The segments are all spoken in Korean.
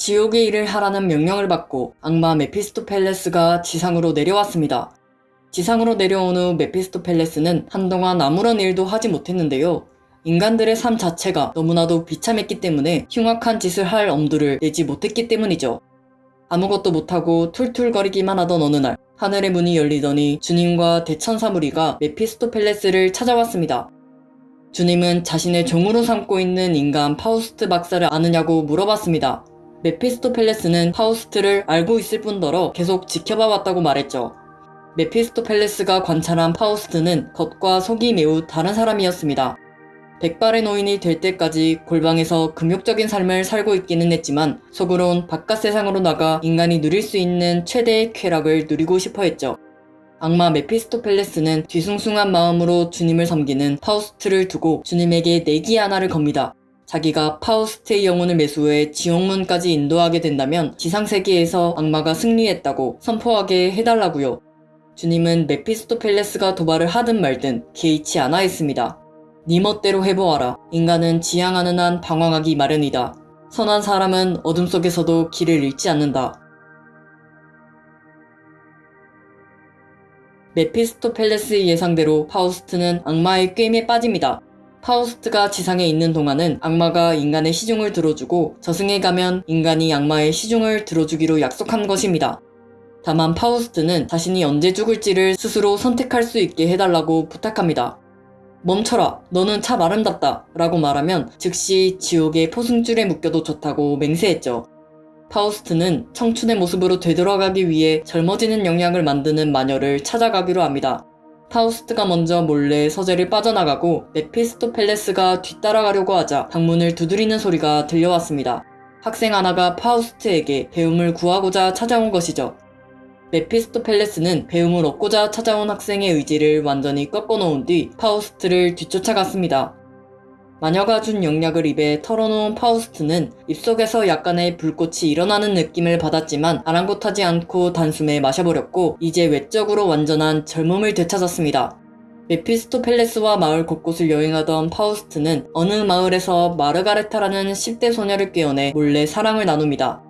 지옥의 일을 하라는 명령을 받고 악마 메피스토펠레스가 지상으로 내려왔습니다. 지상으로 내려온 후 메피스토펠레스는 한동안 아무런 일도 하지 못했는데요. 인간들의 삶 자체가 너무나도 비참했기 때문에 흉악한 짓을 할 엄두를 내지 못했기 때문이죠. 아무것도 못하고 툴툴거리기만 하던 어느 날 하늘의 문이 열리더니 주님과 대천사 무리가 메피스토펠레스를 찾아왔습니다. 주님은 자신의 종으로 삼고 있는 인간 파우스트 박사를 아느냐고 물어봤습니다. 메피스토펠레스는 파우스트를 알고 있을 뿐더러 계속 지켜봐 왔다고 말했죠. 메피스토펠레스가 관찰한 파우스트는 겉과 속이 매우 다른 사람이었습니다. 백발의 노인이 될 때까지 골방에서 금욕적인 삶을 살고 있기는 했지만 속으론 바깥 세상으로 나가 인간이 누릴 수 있는 최대의 쾌락을 누리고 싶어 했죠. 악마 메피스토펠레스는 뒤숭숭한 마음으로 주님을 섬기는 파우스트를 두고 주님에게 내기 하나를 겁니다. 자기가 파우스트의 영혼을 매수해 지옥문까지 인도하게 된다면 지상세계에서 악마가 승리했다고 선포하게 해달라고요. 주님은 메피스토펠레스가 도발을 하든 말든 개의치 않아 했습니다. 네 멋대로 해보아라. 인간은 지향하는 한 방황하기 마련이다. 선한 사람은 어둠 속에서도 길을 잃지 않는다. 메피스토펠레스의 예상대로 파우스트는 악마의 꾀임에 빠집니다. 파우스트가 지상에 있는 동안은 악마가 인간의 시중을 들어주고 저승에 가면 인간이 악마의 시중을 들어주기로 약속한 것입니다. 다만 파우스트는 자신이 언제 죽을지를 스스로 선택할 수 있게 해달라고 부탁합니다. 멈춰라. 너는 참 아름답다. 라고 말하면 즉시 지옥의 포승줄에 묶여도 좋다고 맹세했죠. 파우스트는 청춘의 모습으로 되돌아가기 위해 젊어지는 영약을 만드는 마녀를 찾아가기로 합니다. 파우스트가 먼저 몰래 서재를 빠져나가고 메피스토펠레스가 뒤따라가려고 하자 방문을 두드리는 소리가 들려왔습니다. 학생 하나가 파우스트에게 배움을 구하고자 찾아온 것이죠. 메피스토펠레스는 배움을 얻고자 찾아온 학생의 의지를 완전히 꺾어놓은 뒤 파우스트를 뒤쫓아갔습니다. 마녀가 준 영약을 입에 털어넣은 파우스트는 입속에서 약간의 불꽃이 일어나는 느낌을 받았지만 아랑곳하지 않고 단숨에 마셔버렸고 이제 외적으로 완전한 젊음을 되찾았습니다. 메피스토펠레스와 마을 곳곳을 여행하던 파우스트는 어느 마을에서 마르가레테라는 10대 소녀를 꾀어내 몰래 사랑을 나눕니다.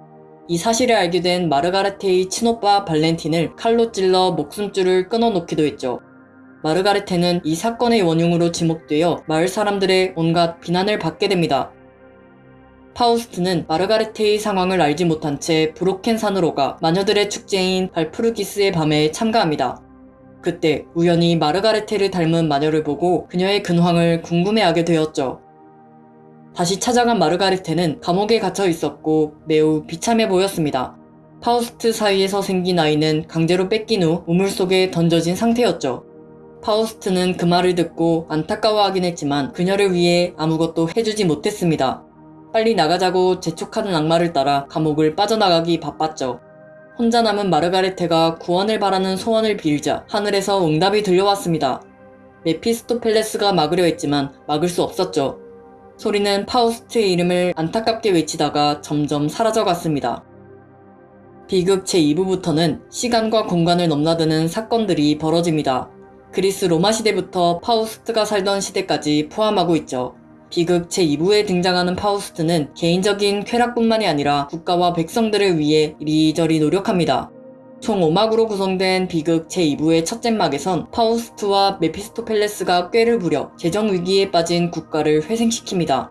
이 사실을 알게 된 마르가레테의 친오빠 발렌틴을 칼로 찔러 목숨줄을 끊어놓기도 했죠. 마르가레테는 이 사건의 원흉으로 지목되어 마을 사람들의 온갖 비난을 받게 됩니다. 파우스트는 마르가레테의 상황을 알지 못한 채 브로켄 산으로 가 마녀들의 축제인 발푸르기스의 밤에 참가합니다. 그때 우연히 마르가레테를 닮은 마녀를 보고 그녀의 근황을 궁금해하게 되었죠. 다시 찾아간 마르가레테는 감옥에 갇혀 있었고 매우 비참해 보였습니다. 파우스트 사이에서 생긴 아이는 강제로 뺏긴 후 우물 속에 던져진 상태였죠. 파우스트는 그 말을 듣고 안타까워하긴 했지만 그녀를 위해 아무것도 해주지 못했습니다. 빨리 나가자고 재촉하는 악마를 따라 감옥을 빠져나가기 바빴죠. 혼자 남은 마르가레테가 구원을 바라는 소원을 빌자 하늘에서 응답이 들려왔습니다. 메피스토펠레스가 막으려 했지만 막을 수 없었죠. 소리는 파우스트의 이름을 안타깝게 외치다가 점점 사라져갔습니다. 비극 제2부부터는 시간과 공간을 넘나드는 사건들이 벌어집니다. 그리스 로마 시대부터 파우스트가 살던 시대까지 포함하고 있죠. 비극 제2부에 등장하는 파우스트는 개인적인 쾌락뿐만이 아니라 국가와 백성들을 위해 이리저리 노력합니다. 총 5막으로 구성된 비극 제2부의 첫째 막에선 파우스트와 메피스토펠레스가 꾀를 부려 재정 위기에 빠진 국가를 회생시킵니다.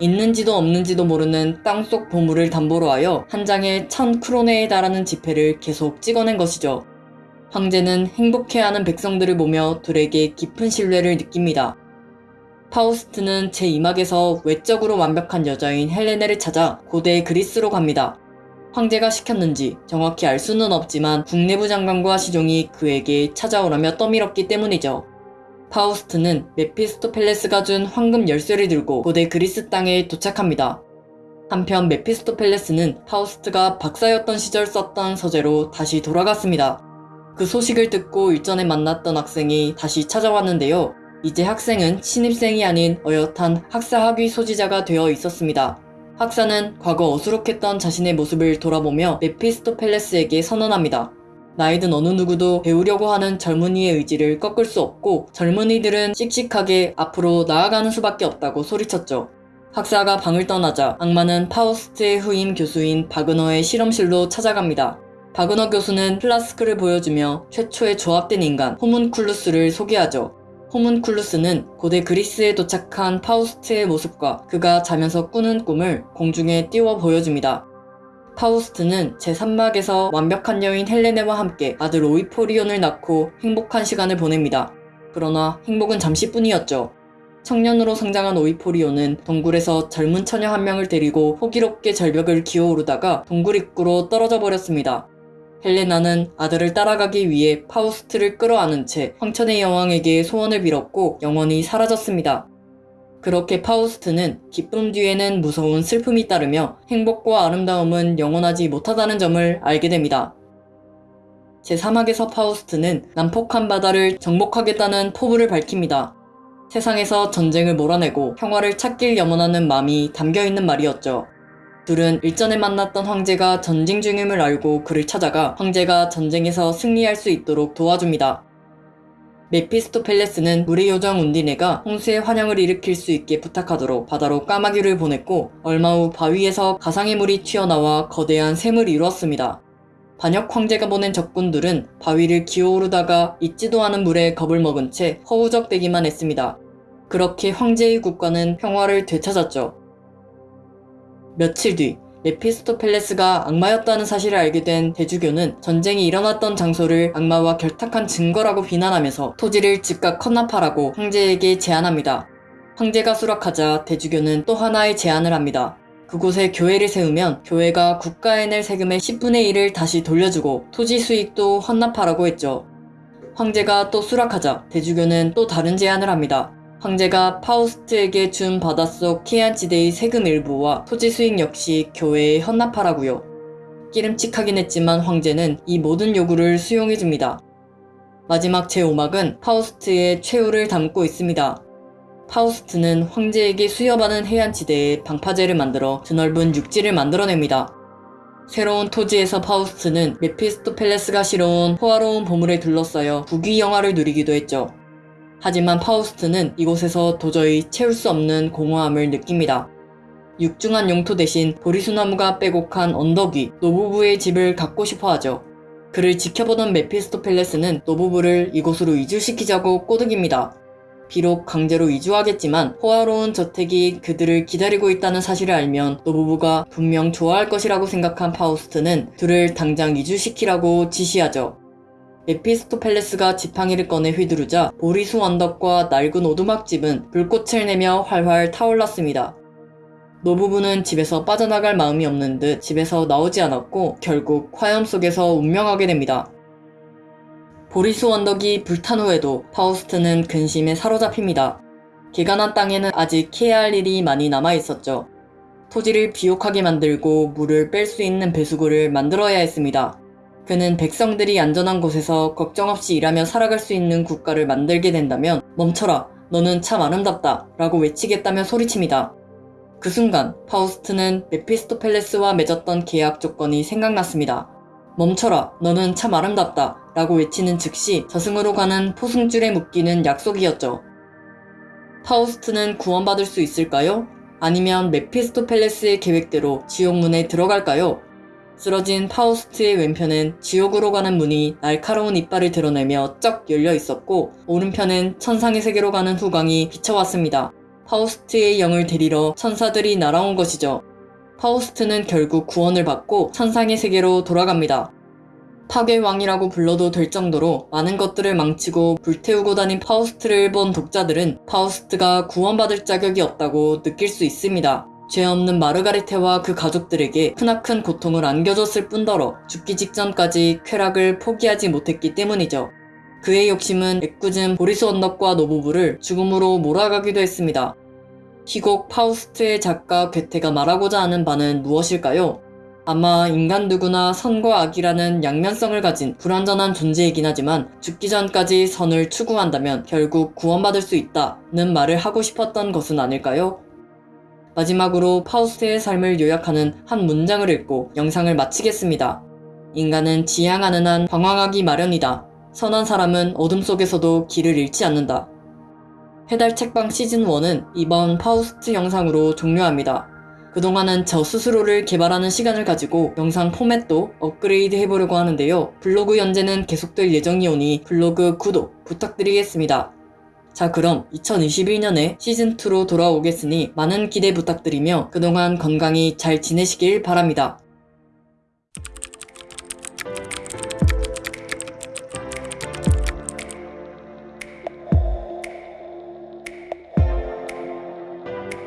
있는지도 없는지도 모르는 땅속 보물을 담보로 하여 한 장에 천 크로네에 달하는 지폐를 계속 찍어낸 것이죠. 황제는 행복해하는 백성들을 보며 둘에게 깊은 신뢰를 느낍니다. 파우스트는 제2막에서 외적으로 완벽한 여자인 헬레네를 찾아 고대 그리스로 갑니다. 황제가 시켰는지 정확히 알 수는 없지만 궁내부 장관과 시종이 그에게 찾아오라며 떠밀었기 때문이죠. 파우스트는 메피스토펠레스가 준 황금 열쇠를 들고 고대 그리스 땅에 도착합니다. 한편 메피스토펠레스는 파우스트가 박사였던 시절 썼던 서재로 다시 돌아갔습니다. 그 소식을 듣고 일전에 만났던 학생이 다시 찾아왔는데요. 이제 학생은 신입생이 아닌 어엿한 학사 학위 소지자가 되어 있었습니다. 학사는 과거 어수룩했던 자신의 모습을 돌아보며 메피스토펠레스에게 선언합니다. 나이든 어느 누구도 배우려고 하는 젊은이의 의지를 꺾을 수 없고 젊은이들은 씩씩하게 앞으로 나아가는 수밖에 없다고 소리쳤죠. 학사가 방을 떠나자 악마는 파우스트의 후임 교수인 바그너의 실험실로 찾아갑니다. 바그너 교수는 플라스크를 보여주며 최초의 조합된 인간 호문쿨루스를 소개하죠. 호문쿨루스는 고대 그리스에 도착한 파우스트의 모습과 그가 자면서 꾸는 꿈을 공중에 띄워 보여줍니다. 파우스트는 제3막에서 완벽한 여인 헬레네와 함께 아들 오이포리온을 낳고 행복한 시간을 보냅니다. 그러나 행복은 잠시뿐이었죠. 청년으로 성장한 오이포리온은 동굴에서 젊은 처녀 한 명을 데리고 호기롭게 절벽을 기어오르다가 동굴 입구로 떨어져 버렸습니다. 헬레네는 아들을 따라가기 위해 파우스트를 끌어안은 채 황천의 여왕에게 소원을 빌었고 영원히 사라졌습니다. 그렇게 파우스트는 기쁨 뒤에는 무서운 슬픔이 따르며 행복과 아름다움은 영원하지 못하다는 점을 알게 됩니다. 제4막에서 파우스트는 난폭한 바다를 정복하겠다는 포부를 밝힙니다. 세상에서 전쟁을 몰아내고 평화를 찾길 염원하는 마음이 담겨있는 말이었죠. 둘은 일전에 만났던 황제가 전쟁 중임을 알고 그를 찾아가 황제가 전쟁에서 승리할 수 있도록 도와줍니다. 메피스토펠레스는 물의 요정 운디네가 홍수의 환영을 일으킬 수 있게 부탁하도록 바다로 까마귀를 보냈고 얼마 후 바위에서 가상의 물이 튀어나와 거대한 샘을 이루었습니다. 반역 황제가 보낸 적군들은 바위를 기어오르다가 있지도 않은 물에 겁을 먹은 채 허우적대기만 했습니다. 그렇게 황제의 국가는 평화를 되찾았죠. 며칠 뒤 메피스토펠레스가 악마였다는 사실을 알게 된 대주교는 전쟁이 일어났던 장소를 악마와 결탁한 증거라고 비난하면서 토지를 즉각 헌납하라고 황제에게 제안합니다. 황제가 수락하자 대주교는 또 하나의 제안을 합니다. 그곳에 교회를 세우면 교회가 국가에 낼 세금의 10분의 1을 다시 돌려주고 토지 수익도 헌납하라고 했죠. 황제가 또 수락하자 대주교는 또 다른 제안을 합니다. 황제가 파우스트에게 준 바닷속 키안지대의 세금 일부와 토지 수익 역시 교회에 헌납하라고요. 끼름칙하긴 했지만 황제는 이 모든 요구를 수용해줍니다. 마지막 제5막은 파우스트의 최후를 담고 있습니다. 파우스트는 황제에게 수여받은 해안지대에 방파제를 만들어 드넓은 육지를 만들어냅니다. 새로운 토지에서 파우스트는 메피스토펠레스가 실어온 호화로운 보물에 둘러싸여 부귀 영화를 누리기도 했죠. 하지만 파우스트는 이곳에서 도저히 채울 수 없는 공허함을 느낍니다. 육중한 영토 대신 보리수나무가 빼곡한 언덕 위 노부부의 집을 갖고 싶어 하죠. 그를 지켜보던 메피스토펠레스는 노부부를 이곳으로 이주시키자고 꼬드깁니다. 비록 강제로 이주하겠지만 호화로운 저택이 그들을 기다리고 있다는 사실을 알면 노부부가 분명 좋아할 것이라고 생각한 파우스트는 둘을 당장 이주시키라고 지시하죠. 에피스토펠레스가 지팡이를 꺼내 휘두르자 보리수 언덕과 낡은 오두막집은 불꽃을 내며 활활 타올랐습니다. 노부부는 집에서 빠져나갈 마음이 없는 듯 집에서 나오지 않았고 결국 화염 속에서 운명하게 됩니다. 보리수 언덕이 불탄 후에도 파우스트는 근심에 사로잡힙니다. 개간한 땅에는 아직 해야 할 일이 많이 남아 있었죠. 토지를 비옥하게 만들고 물을 뺄 수 있는 배수구를 만들어야 했습니다. 그는 백성들이 안전한 곳에서 걱정 없이 일하며 살아갈 수 있는 국가를 만들게 된다면 멈춰라, 너는 참 아름답다 라고 외치겠다며 소리칩니다. 그 순간 파우스트는 메피스토펠레스와 맺었던 계약 조건이 생각났습니다. 멈춰라, 너는 참 아름답다 라고 외치는 즉시 저승으로 가는 포승줄에 묶이는 약속이었죠. 파우스트는 구원받을 수 있을까요? 아니면 메피스토펠레스의 계획대로 지옥문에 들어갈까요? 쓰러진 파우스트의 왼편은 지옥으로 가는 문이 날카로운 이빨을 드러내며 쩍 열려 있었고 오른편은 천상의 세계로 가는 후광이 비쳐왔습니다. 파우스트의 영을 데리러 천사들이 날아온 것이죠. 파우스트는 결국 구원을 받고 천상의 세계로 돌아갑니다. 파괴왕이라고 불러도 될 정도로 많은 것들을 망치고 불태우고 다닌 파우스트를 본 독자들은 파우스트가 구원받을 자격이 없다고 느낄 수 있습니다. 죄 없는 마르가레테와 그 가족들에게 크나큰 고통을 안겨줬을 뿐더러 죽기 직전까지 쾌락을 포기하지 못했기 때문이죠. 그의 욕심은 애꿎은 보리수 언덕과 노부부를 죽음으로 몰아가기도 했습니다. 희곡 파우스트의 작가 괴테가 말하고자 하는 바는 무엇일까요? 아마 인간 누구나 선과 악이라는 양면성을 가진 불완전한 존재이긴 하지만 죽기 전까지 선을 추구한다면 결국 구원받을 수 있다는 말을 하고 싶었던 것은 아닐까요? 마지막으로 파우스트의 삶을 요약하는 한 문장을 읽고 영상을 마치겠습니다. 인간은 지향하는 한 방황하기 마련이다. 선한 사람은 어둠 속에서도 길을 잃지 않는다. 해달 책방 시즌1은 이번 파우스트 영상으로 종료합니다. 그동안은 저 스스로를 개발하는 시간을 가지고 영상 포맷도 업그레이드 해보려고 하는데요. 블로그 연재는 계속될 예정이오니 블로그 구독 부탁드리겠습니다. 자 그럼 2021년에 시즌2로 돌아오겠으니 많은 기대 부탁드리며 그동안 건강히 잘 지내시길 바랍니다.